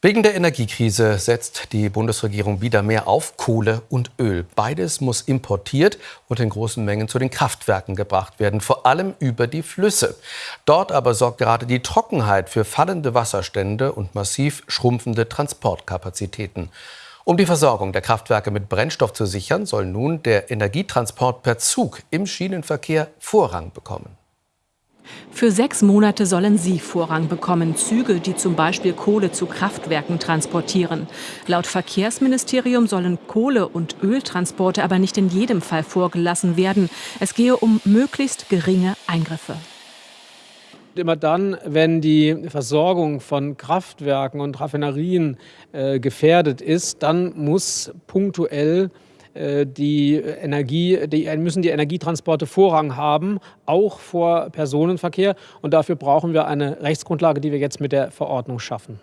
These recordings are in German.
Wegen der Energiekrise setzt die Bundesregierung wieder mehr auf Kohle und Öl. Beides muss importiert und in großen Mengen zu den Kraftwerken gebracht werden, vor allem über die Flüsse. Dort aber sorgt gerade die Trockenheit für fallende Wasserstände und massiv schrumpfende Transportkapazitäten. Um die Versorgung der Kraftwerke mit Brennstoff zu sichern, soll nun der Energietransport per Zug im Schienenverkehr Vorrang bekommen. Für sechs Monate sollen sie Vorrang bekommen, Züge, die zum Beispiel Kohle zu Kraftwerken transportieren. Laut Verkehrsministerium sollen Kohle- und Öltransporte aber nicht in jedem Fall vorgelassen werden. Es gehe um möglichst geringe Eingriffe. Immer dann, wenn die Versorgung von Kraftwerken und Raffinerien äh, gefährdet ist, dann muss punktuell die Energie, die, müssen die Energietransporte Vorrang haben, auch vor Personenverkehr. Und dafür brauchen wir eine Rechtsgrundlage, die wir jetzt mit der Verordnung schaffen.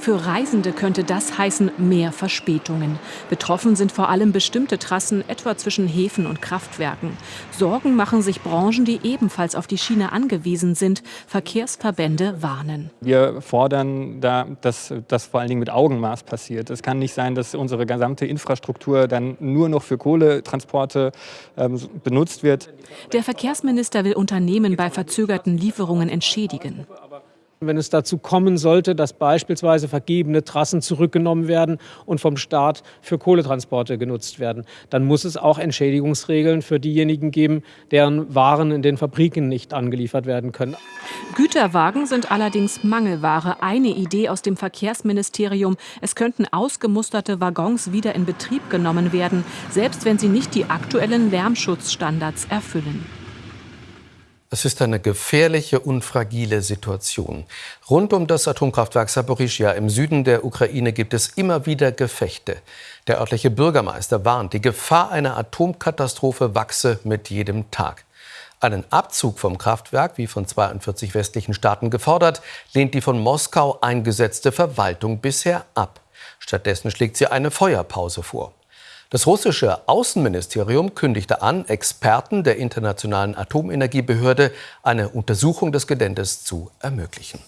Für Reisende könnte das heißen mehr Verspätungen. Betroffen sind vor allem bestimmte Trassen, etwa zwischen Häfen und Kraftwerken. Sorgen machen sich Branchen, die ebenfalls auf die Schiene angewiesen sind. Verkehrsverbände warnen. Wir fordern, da, dass das vor allen Dingen mit Augenmaß passiert. Es kann nicht sein, dass unsere gesamte Infrastruktur dann nur noch für Kohletransporte ähm, benutzt wird. Der Verkehrsminister will Unternehmen bei verzögerten Lieferungen entschädigen. Wenn es dazu kommen sollte, dass beispielsweise vergebene Trassen zurückgenommen werden und vom Staat für Kohletransporte genutzt werden, dann muss es auch Entschädigungsregeln für diejenigen geben, deren Waren in den Fabriken nicht angeliefert werden können. Güterwagen sind allerdings Mangelware. Eine Idee aus dem Verkehrsministerium, es könnten ausgemusterte Waggons wieder in Betrieb genommen werden, selbst wenn sie nicht die aktuellen Lärmschutzstandards erfüllen. Es ist eine gefährliche und fragile Situation. Rund um das Atomkraftwerk Saporischia im Süden der Ukraine gibt es immer wieder Gefechte. Der örtliche Bürgermeister warnt, die Gefahr einer Atomkatastrophe wachse mit jedem Tag. Einen Abzug vom Kraftwerk, wie von 42 westlichen Staaten gefordert, lehnt die von Moskau eingesetzte Verwaltung bisher ab. Stattdessen schlägt sie eine Feuerpause vor. Das russische Außenministerium kündigte an, Experten der Internationalen Atomenergiebehörde eine Untersuchung des Geländes zu ermöglichen.